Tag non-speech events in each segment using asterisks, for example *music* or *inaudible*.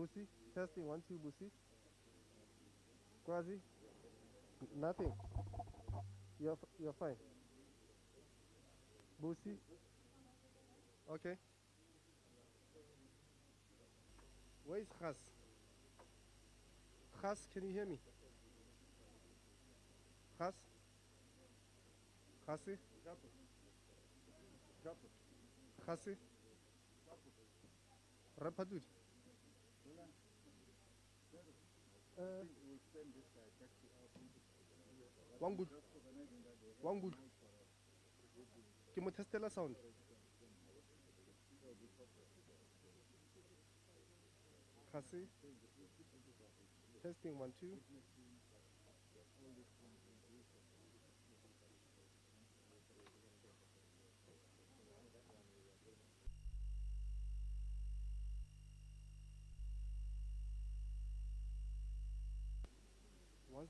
Busi, testing one, two, Busi. Quasi, nothing. You're, you're fine. Busi, okay. Where is Khas? Khas, can you hear me? Khas? Khasi? Khasi? Rapadud? Uh, Wangud. Wangud. Ke mo testela sound. Khasi? Testing one, two.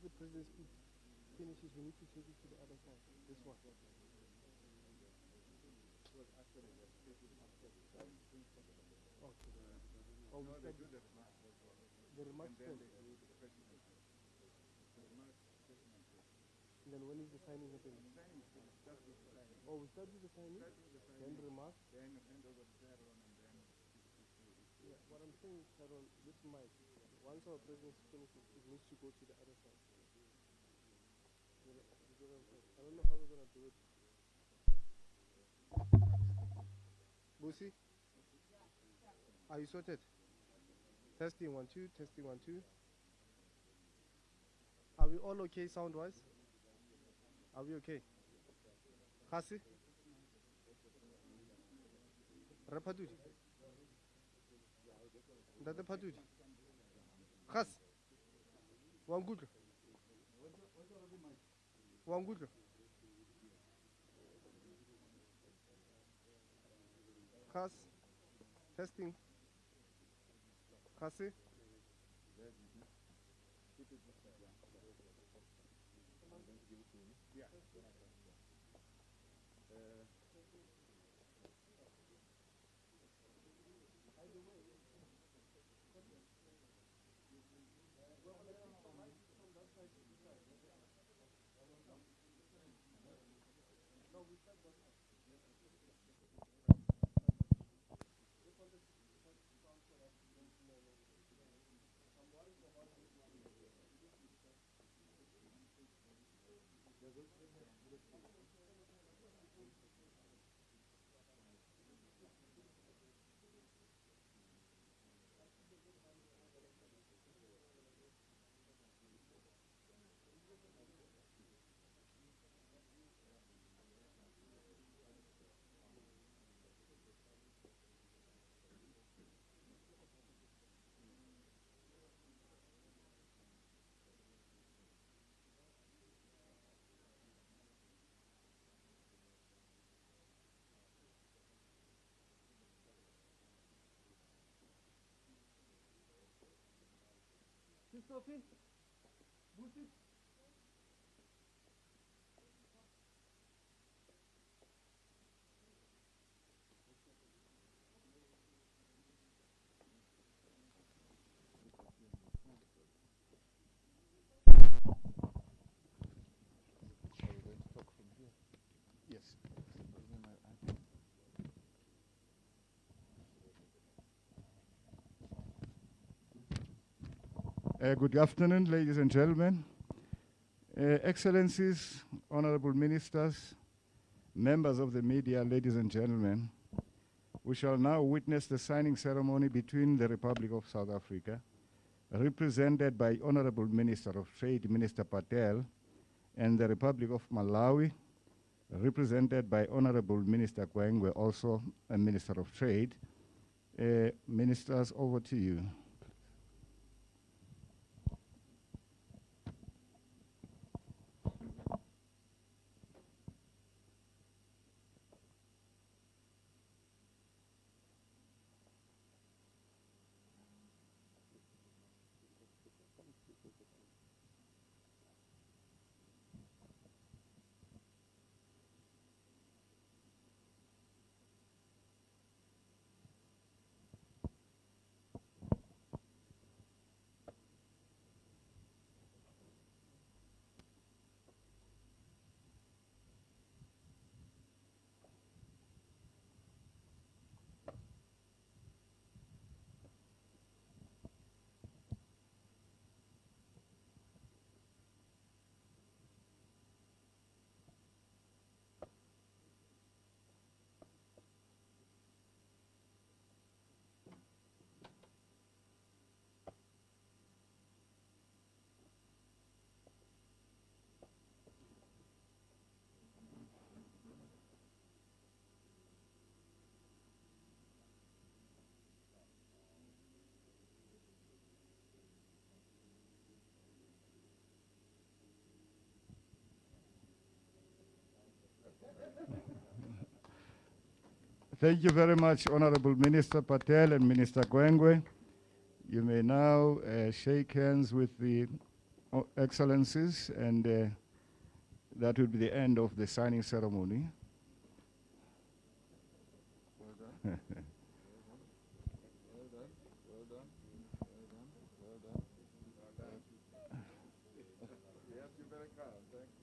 Once the president finishes, we need to take it to the other side. This one. Okay. Oh, start with the remarks. And then when is the signing happening? Oh, we start with the signing, then the remarks. Yeah, what I'm saying is, Sharon, this mic, once our president finishes, it needs to go to the other side. You know, you get what I'm saying? I don't know how we're gonna do it. Busi? Are you sorted? Testing one, two, testing one, two. Are we all okay sound wise? Are we okay? Khasi? Rapadudi? Ndade Padudi? Khas? Wangudlo? Wangudlo? Khas? Testing? Khasi? Christopher, bu tip Uh, good afternoon, ladies and gentlemen. Uh, Excellencies, honorable ministers, members of the media, ladies and gentlemen, we shall now witness the signing ceremony between the Republic of South Africa, represented by Honorable Minister of Trade, Minister Patel, and the Republic of Malawi, represented by Honorable Minister Gwengwe, also a Minister of Trade. Uh, ministers, over to you. Thank you very much, Honorable Minister Patel and Minister Gwengwe. You may now uh, shake hands with the uh, excellencies, and uh, that will be the end of the signing ceremony. Well *laughs* done.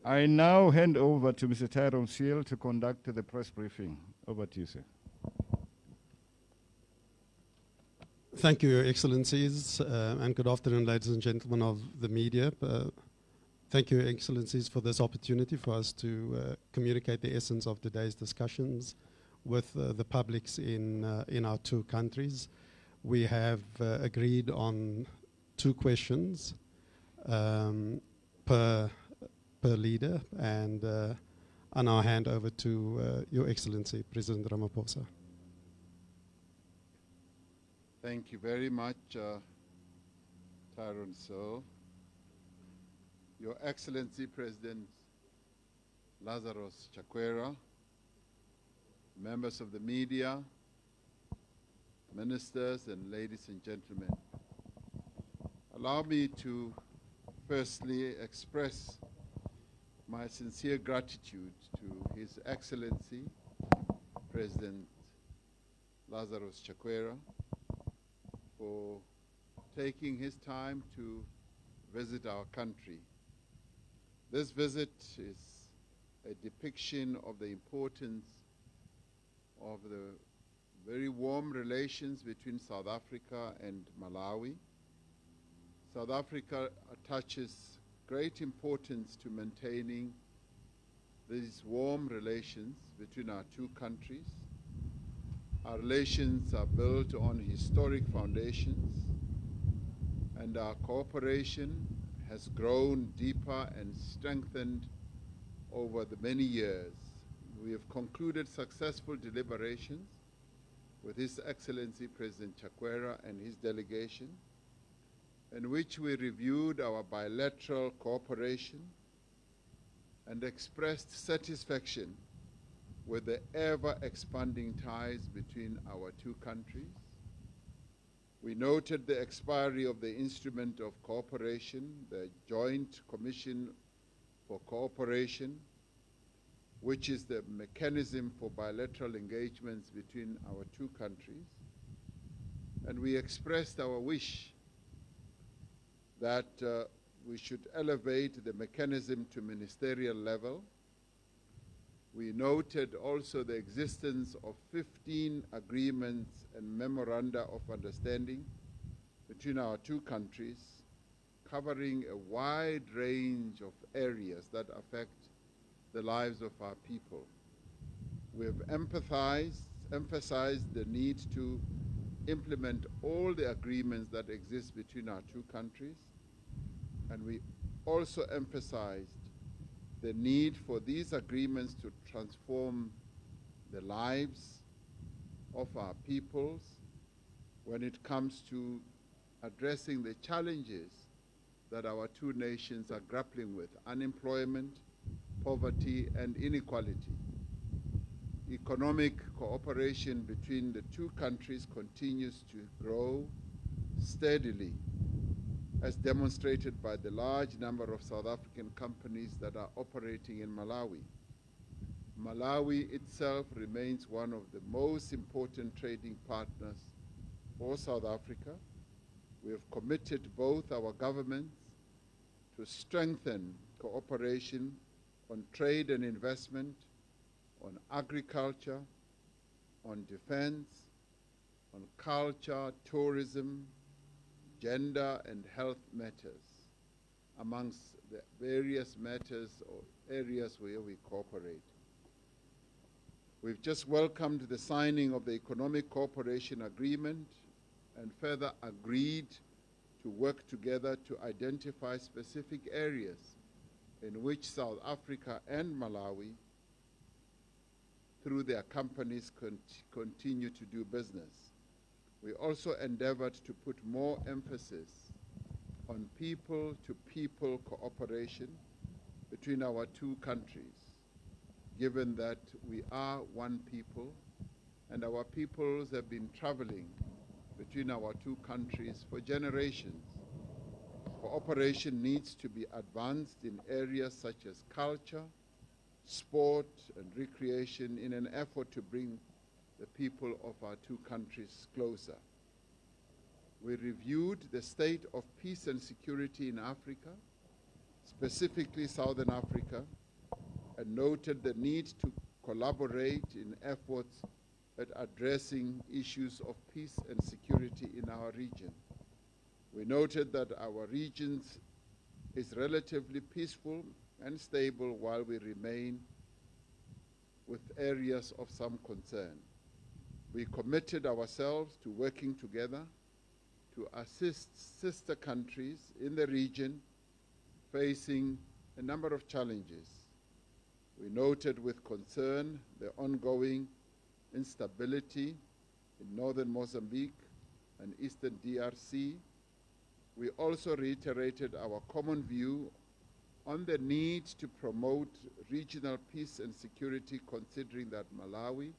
I now hand over to Mr. Tyrone Seale to conduct the press briefing. Over to you, sir. Thank you, Your Excellencies, uh, and good afternoon, ladies and gentlemen of the media. Uh, thank you, Your Excellencies, for this opportunity for us to uh, communicate the essence of today's discussions with uh, the publics in, uh, in our two countries. We have uh, agreed on two questions um, per, per leader, and I now hand over to Your Excellency, President Ramaphosa. Thank you very much, uh, Tyrone Seale. Your Excellency President Lazarus Chakwera, members of the media, ministers, and ladies and gentlemen. Allow me to firstly express my sincere gratitude to His Excellency President Lazarus Chakwera for taking his time to visit our country. This visit is a depiction of the importance of the very warm relations between South Africa and Malawi. South Africa attaches great importance to maintaining these warm relations between our two countries. Our relations are built on historic foundations, and our cooperation has grown deeper and strengthened over the many years. We have concluded successful deliberations with His Excellency President Chakwera and his delegation, in which we reviewed our bilateral cooperation and expressed satisfaction with the ever-expanding ties between our two countries. We noted the expiry of the Instrument of Cooperation, the Joint Commission for Cooperation, which is the mechanism for bilateral engagements between our two countries. And we expressed our wish that uh, we should elevate the mechanism to ministerial level we noted also the existence of 15 agreements and memoranda of understanding between our two countries, covering a wide range of areas that affect the lives of our people. We have empathized, emphasized the need to implement all the agreements that exist between our two countries, and we also emphasized the need for these agreements to transform the lives of our peoples when it comes to addressing the challenges that our two nations are grappling with unemployment, poverty, and inequality. Economic cooperation between the two countries continues to grow steadily as demonstrated by the large number of South African companies that are operating in Malawi. Malawi itself remains one of the most important trading partners for South Africa. We have committed both our governments to strengthen cooperation on trade and investment, on agriculture, on defense, on culture, tourism, gender and health matters amongst the various matters or areas where we cooperate. We've just welcomed the signing of the Economic Cooperation Agreement and further agreed to work together to identify specific areas in which South Africa and Malawi, through their companies, cont continue to do business we also endeavored to put more emphasis on people-to-people -people cooperation between our two countries, given that we are one people and our peoples have been traveling between our two countries for generations. Cooperation needs to be advanced in areas such as culture, sport, and recreation in an effort to bring the people of our two countries closer. We reviewed the state of peace and security in Africa, specifically Southern Africa, and noted the need to collaborate in efforts at addressing issues of peace and security in our region. We noted that our region is relatively peaceful and stable while we remain with areas of some concern. We committed ourselves to working together to assist sister countries in the region facing a number of challenges. We noted with concern the ongoing instability in northern Mozambique and eastern DRC. We also reiterated our common view on the need to promote regional peace and security considering that Malawi,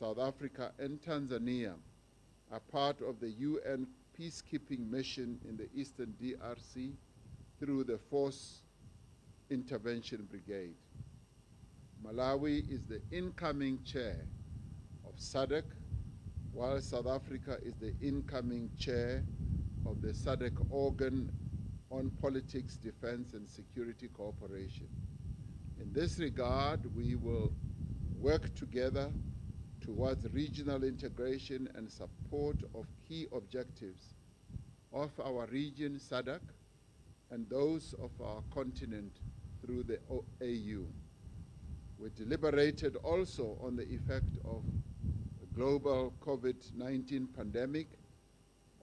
South Africa and Tanzania are part of the UN peacekeeping mission in the eastern DRC through the Force Intervention Brigade. Malawi is the incoming chair of SADC, while South Africa is the incoming chair of the SADC organ on politics, defense, and security cooperation. In this regard, we will work together towards regional integration and support of key objectives of our region, SADC, and those of our continent through the AU. We deliberated also on the effect of the global COVID-19 pandemic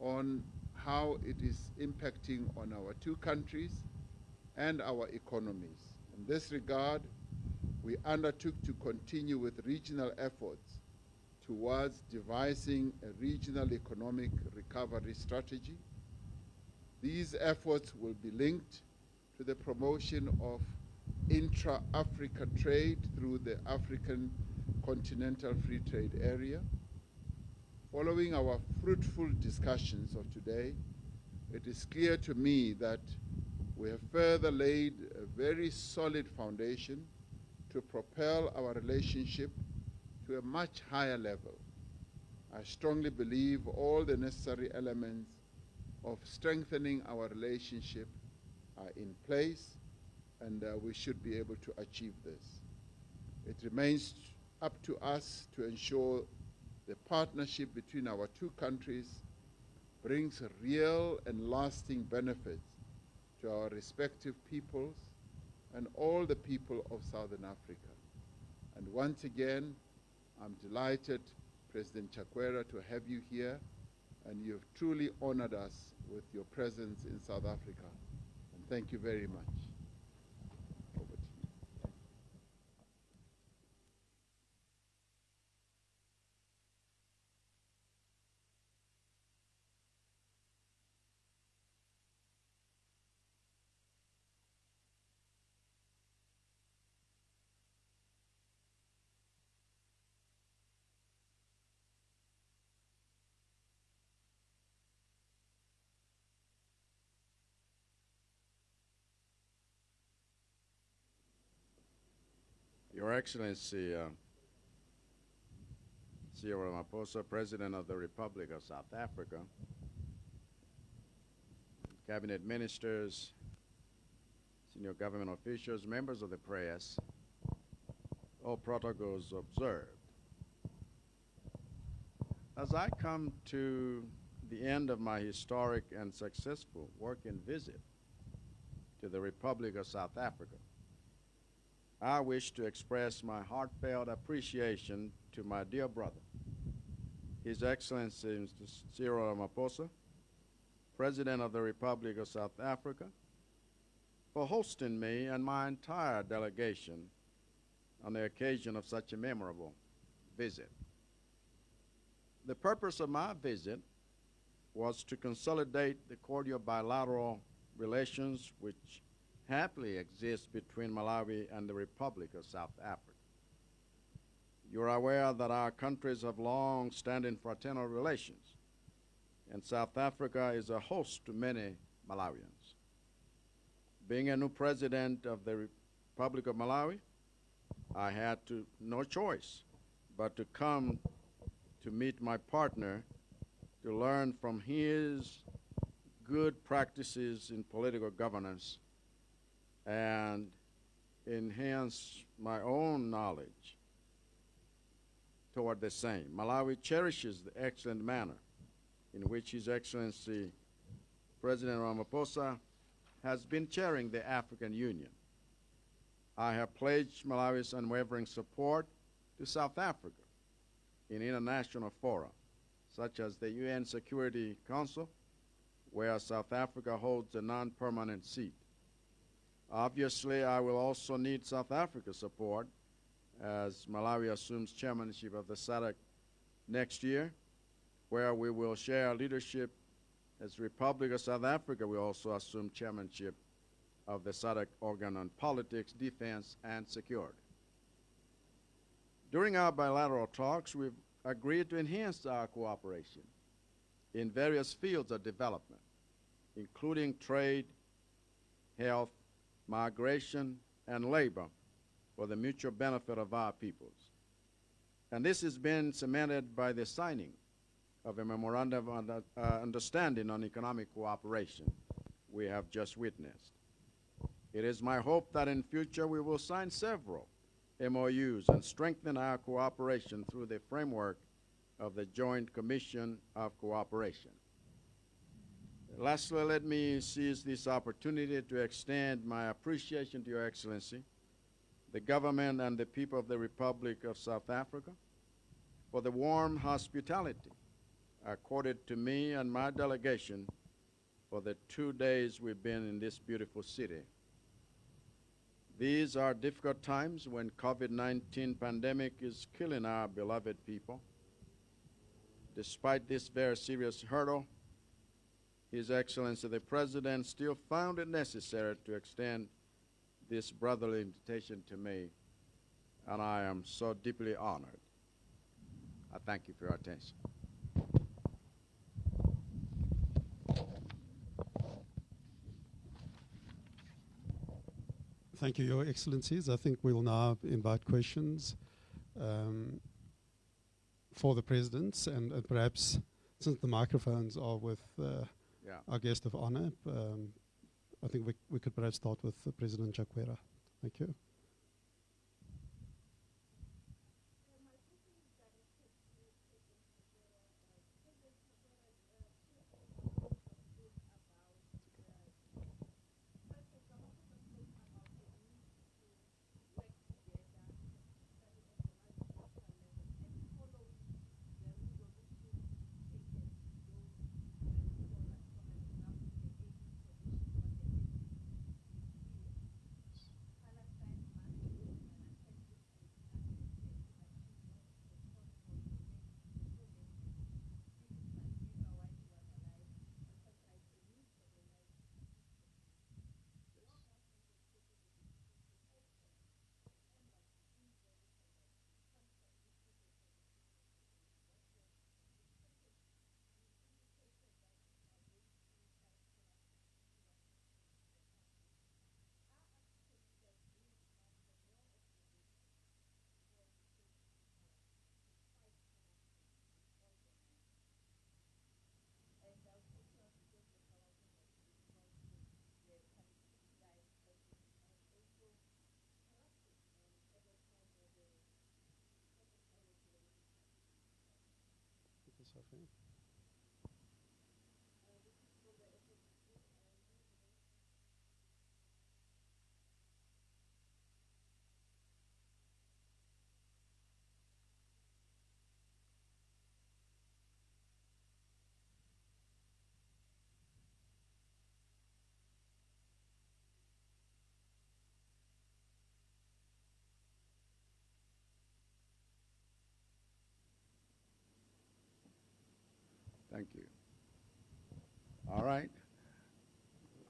on how it is impacting on our two countries and our economies. In this regard, we undertook to continue with regional efforts towards devising a regional economic recovery strategy. These efforts will be linked to the promotion of intra-Africa trade through the African Continental Free Trade Area. Following our fruitful discussions of today, it is clear to me that we have further laid a very solid foundation to propel our relationship to a much higher level. I strongly believe all the necessary elements of strengthening our relationship are in place and uh, we should be able to achieve this. It remains up to us to ensure the partnership between our two countries brings real and lasting benefits to our respective peoples and all the people of Southern Africa. And once again, I'm delighted, President Chakwera, to have you here, and you've truly honored us with your presence in South Africa. And thank you very much. Over to you. Your Excellency, uh, Cyril Ramaphosa, President of the Republic of South Africa, cabinet ministers, senior government officials, members of the press, all protocols observed. As I come to the end of my historic and successful work and visit to the Republic of South Africa, I wish to express my heartfelt appreciation to my dear brother, His Excellency Mr. Cyril Ramaphosa, President of the Republic of South Africa, for hosting me and my entire delegation on the occasion of such a memorable visit. The purpose of my visit was to consolidate the cordial bilateral relations which happily exist between Malawi and the Republic of South Africa. You're aware that our countries have long standing fraternal relations, and South Africa is a host to many Malawians. Being a new president of the Republic of Malawi, I had to, no choice but to come to meet my partner to learn from his good practices in political governance and enhance my own knowledge toward the same. Malawi cherishes the excellent manner in which His Excellency President Ramaphosa has been chairing the African Union. I have pledged Malawi's unwavering support to South Africa in international fora, such as the UN Security Council, where South Africa holds a non-permanent seat. Obviously, I will also need South Africa's support as Malawi assumes chairmanship of the SADC next year, where we will share leadership as Republic of South Africa will also assume chairmanship of the SADC organ on politics, defense, and security. During our bilateral talks, we've agreed to enhance our cooperation in various fields of development, including trade, health, migration, and labor for the mutual benefit of our peoples. And this has been cemented by the signing of a memorandum of uh, understanding on economic cooperation we have just witnessed. It is my hope that in future we will sign several MOUs and strengthen our cooperation through the framework of the Joint Commission of Cooperation. Lastly, let me seize this opportunity to extend my appreciation to Your Excellency, the government and the people of the Republic of South Africa for the warm hospitality accorded to me and my delegation for the two days we've been in this beautiful city. These are difficult times when COVID-19 pandemic is killing our beloved people. Despite this very serious hurdle, His Excellency the President still found it necessary to extend this brotherly invitation to me, and I am so deeply honored. I thank you for your attention. Thank you, Your Excellencies. I think we'll now invite questions um, for the presidents, and, perhaps since the microphones are with uh, Yeah. our guest of honor, um, I think we, we could perhaps start with President Chakwera. Thank you. Thank you. All right.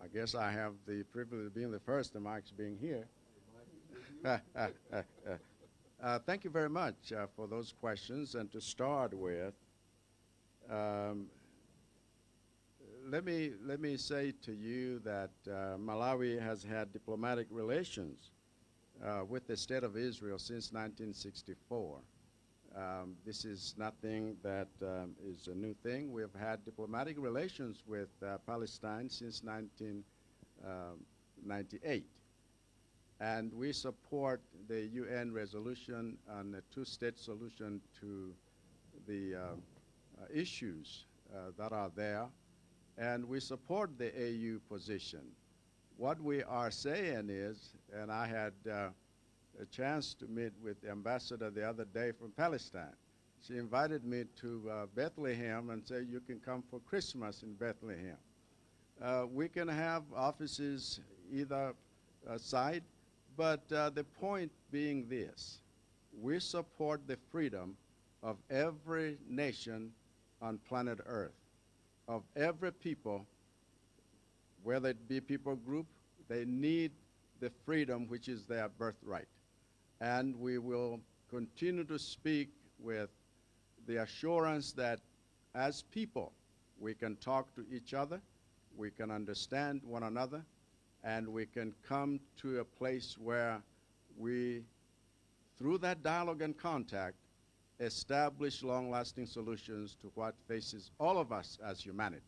I guess I have the privilege of being the first, the mic's being here. *laughs* Uh, thank you very much uh, for those questions. And to start with, um, let me let me say to you that uh, Malawi has had diplomatic relations uh, with the state of Israel since 1964. Um, this is nothing that um, is a new thing. We have had diplomatic relations with uh, Palestine since 1998. And we support the UN resolution on a two-state solution to the uh, uh, issues uh, that are there. And we support the AU position. What we are saying is, and I had uh, a chance to meet with the ambassador the other day from Palestine. She invited me to uh, Bethlehem and said, you can come for Christmas in Bethlehem. Uh, we can have offices either uh, side, but uh, the point being this. We support the freedom of every nation on planet Earth, of every people, whether it be people group, they need the freedom which is their birthright and we will continue to speak with the assurance that as people, we can talk to each other, we can understand one another, and we can come to a place where we, through that dialogue and contact, establish long-lasting solutions to what faces all of us as humanity.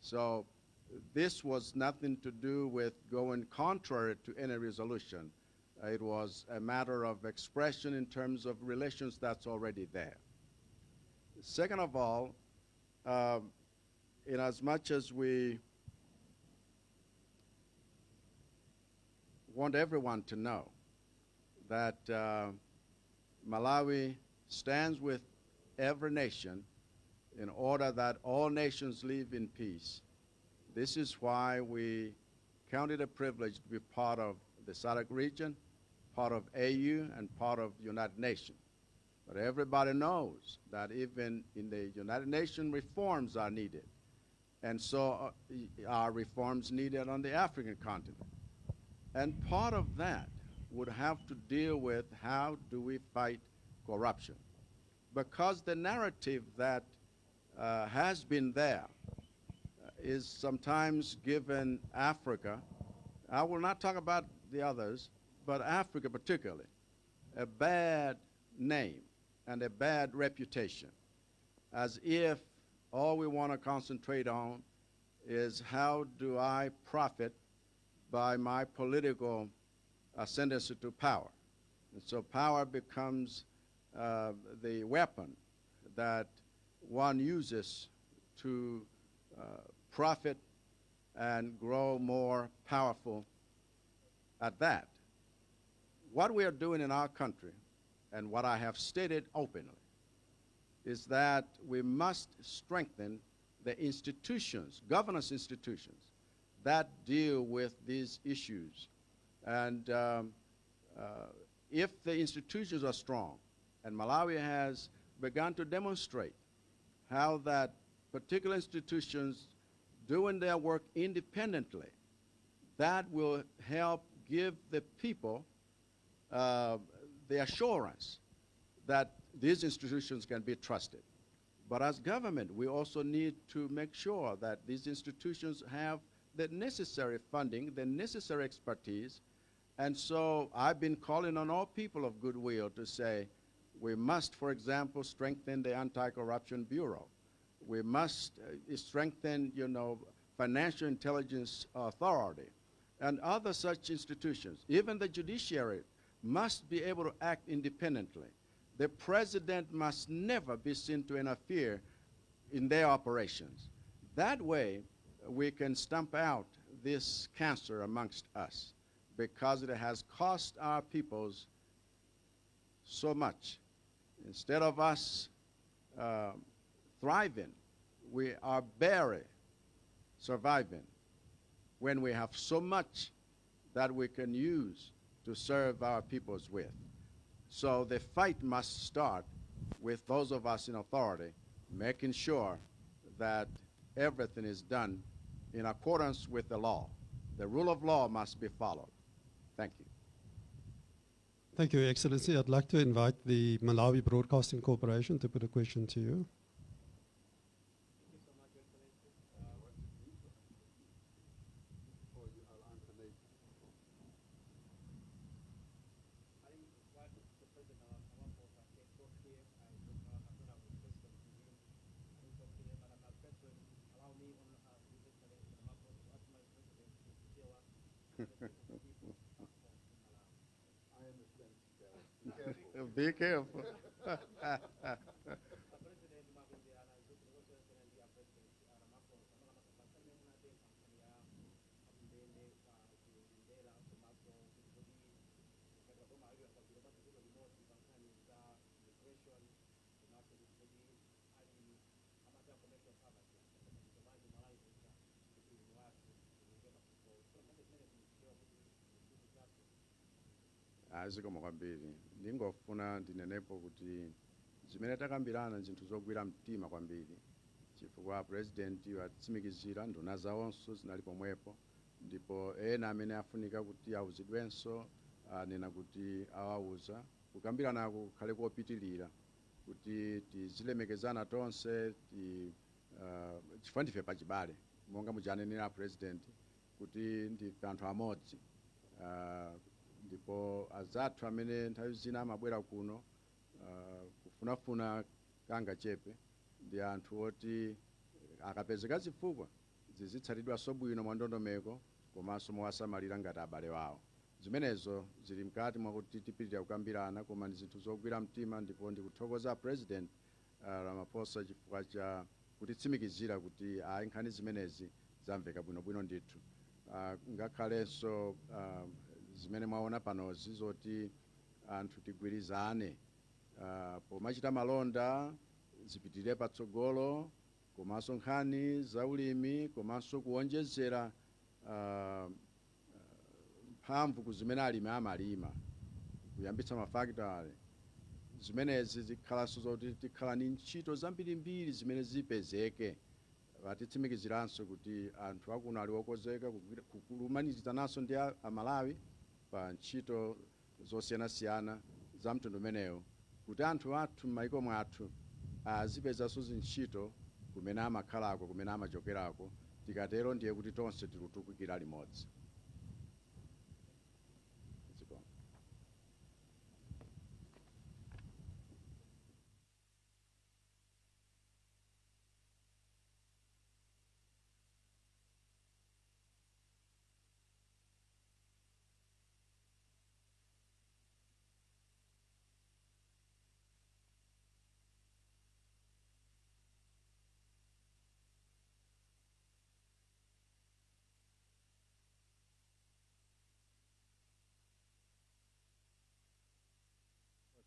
So this was nothing to do with going contrary to any resolution. It was a matter of expression in terms of relations that's already there. Second of all, um, in as much as we want everyone to know that uh, Malawi stands with every nation in order that all nations live in peace. This is why we count it a privilege to be part of the SADC region part of AU and part of United Nations. But everybody knows that even in the United Nations, reforms are needed. And so uh, are reforms needed on the African continent. And part of that would have to deal with how do we fight corruption. Because the narrative that uh, has been there uh, sometimes given Africa. I will not talk about the others, but Africa particularly, a bad name and a bad reputation, as if all we want to concentrate on is how do I profit by my political ascendancy to power. And so power becomes uh, the weapon that one uses to uh, profit and grow more powerful at that. What we are doing in our country, and what I have stated openly, is that we must strengthen the institutions, governance institutions, that deal with these issues. And um, uh, if the institutions are strong, and Malawi has begun to demonstrate how that particular institutions doing their work independently, that will help give the people uh, the assurance that these institutions can be trusted. But as government, we also need to make sure that these institutions have the necessary funding, the necessary expertise. And so I've been calling on all people of goodwill to say, we must, for example, strengthen the Anti-Corruption Bureau. We must uh, strengthen, you know, Financial Intelligence Authority and other such institutions. Even the judiciary must be able to act independently. The president must never be seen to interfere in their operations. That way, we can stamp out this cancer amongst us because it has cost our peoples so much. Instead of us uh, thriving, we are barely surviving when we have so much that we can use to serve our peoples with. So the fight must start with those of us in authority making sure that everything is done in accordance with the law. The rule of law must be followed. Thank you. Thank you, Excellency. I'd like to invite the Malawi Broadcasting Corporation to put a question to you. Be careful. *laughs* kwambiri ndingofuna ndinenepo kuti zimene takambirana zinthu zogwira mtima kwambiri. Chifukwa president watsimikizira nduna zawonso zinali pomwepo. Ndipo ena amene afunika kuti awuzidwenso anena kuti awawuza kukambirana kukhale kopitilira kuti tizilemekezana tonse ti uh, chifukwa ndife pachibale monga mujanenera president kuti ndife anthu amodzi uh, ndipo azathu amene nthawi zina amabwera kuno uh, kufunafuna kanga chepe ndi anthu oti akapezeka zifukwa zizitsatidwanso bwino mwa ndondomeko komanso mowasamalira ngati abale wawo. Zimenezo zili mkati mwakuti tipitirira kukambirana koma ndi zinthu zogwira mtima ndipo ndikuthokoza president uh, ramaphosa chifukwa cha kutitsimikizira kuti ayi nkhani zimenezi zamveka bwinobwino ndithu. Uh, ngakhalenso uh, zimene mwaona panozi zoti anthu tigwirizane uh, pomachita malonda zipitire patsogolo komanso nkhani zaulimi komanso kuonjezera uh, mphamvu ku zimene alimi amalima kuyambitsa mafakitale zimenezi zikhalanso zoti tikhala ni ntchito zambirimbiri zimene zipezeke atitsimikiziranso kuti anthu akuno ali okozeka kulumanizananso ndi amalawi pa ntchito zosiyanasiyana za mtundu umenewo kuti anthu athu m'mayiko mwathu azipezanso zintchito kumene amakhalako kumene amachokerako tikatero ndiye kuti tonse tilutukukira limodzi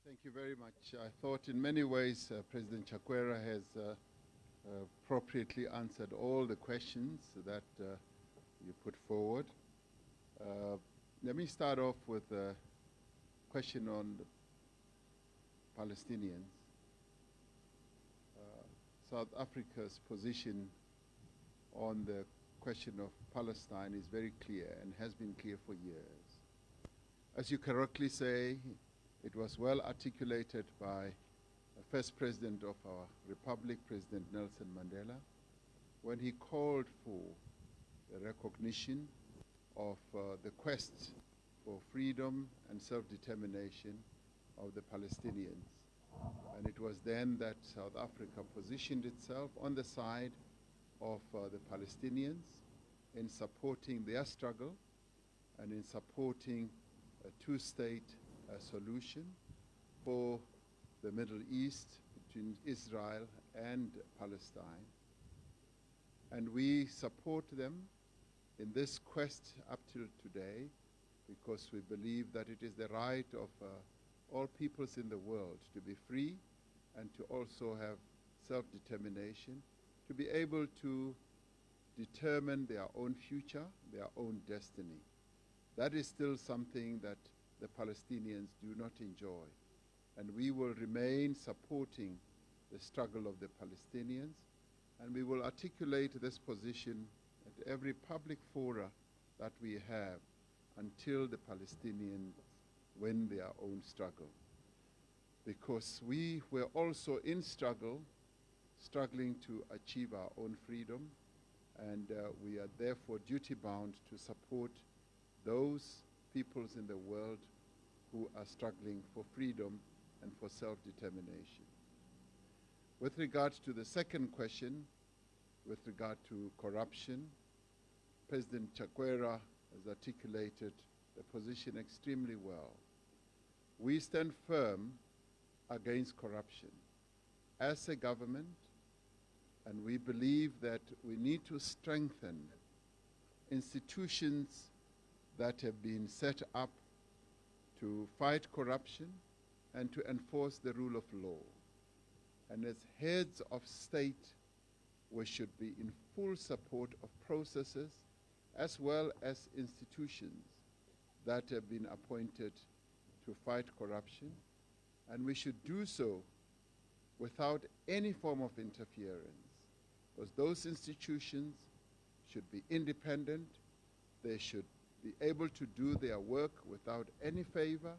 Thank you very much. I thought in many ways uh, President Chakwera has uh, uh, appropriately answered all the questions that uh, you put forward. Uh, let me start off with a question on Palestinians. South Africa's position on the question of Palestine is very clear and has been clear for years. As you correctly say, it was well articulated by the first president of our republic, President Nelson Mandela, when he called for the recognition of uh, the quest for freedom and self-determination of the Palestinians. And it was then that South Africa positioned itself on the side of uh, the Palestinians in supporting their struggle and in supporting a two-state uh, solution for the Middle East between Israel and Palestine. And we support them in this quest up till today because we believe that it is the right of uh, all peoples in the world to be free and to also have self-determination, to be able to determine their own future, their own destiny. That is still something that the Palestinians do not enjoy. And we will remain supporting the struggle of the Palestinians, and we will articulate this position at every public fora that we have until the Palestinians win their own struggle. Because we were also in struggle, struggling to achieve our own freedom, and uh, we are therefore duty bound to support those peoples in the world who are struggling for freedom and for self-determination. With regard to the second question, with regard to corruption, President Chakwera has articulated the position extremely well. We stand firm against corruption as a government, and we believe that we need to strengthen institutions that have been set up to fight corruption and to enforce the rule of law. And as heads of state, we should be in full support of processes as well as institutions that have been appointed to fight corruption. And we should do so without any form of interference, because those institutions should be independent, they should be able to do their work without any favor,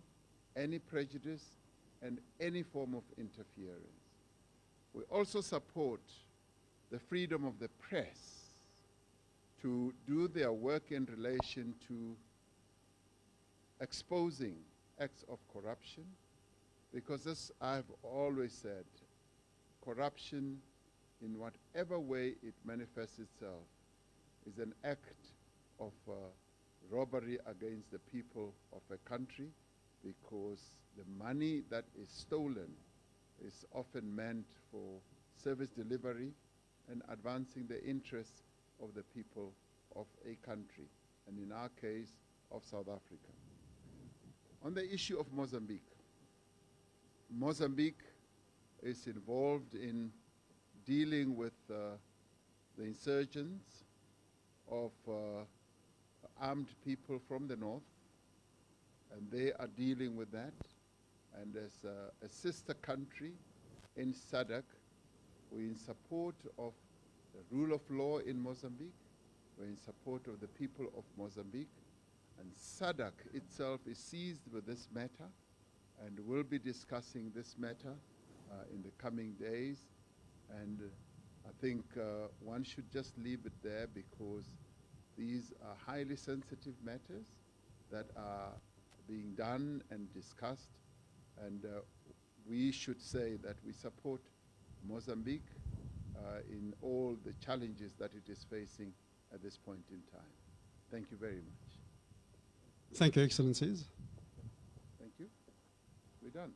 any prejudice, and any form of interference. We also support the freedom of the press to do their work in relation to exposing acts of corruption, because as I've always said, corruption in whatever way it manifests itself is an act of uh, robbery against the people of a country because the money that is stolen is often meant for service delivery and advancing the interests of the people of a country, and in our case, of South Africa. On the issue of Mozambique, Mozambique is involved in dealing with uh, the insurgents of uh, armed people from the north, and they are dealing with that. And as a, a sister country in SADC, we're in support of the rule of law in Mozambique. We're in support of the people of Mozambique. And SADC itself is seized with this matter and will be discussing this matter uh, in the coming days. And I think uh, one should just leave it there because these are highly sensitive matters that are being done and discussed. And uh, we should say that we support Mozambique uh, in all the challenges that it is facing at this point in time. Thank you very much. Thank you, Excellencies. Thank you. We're done.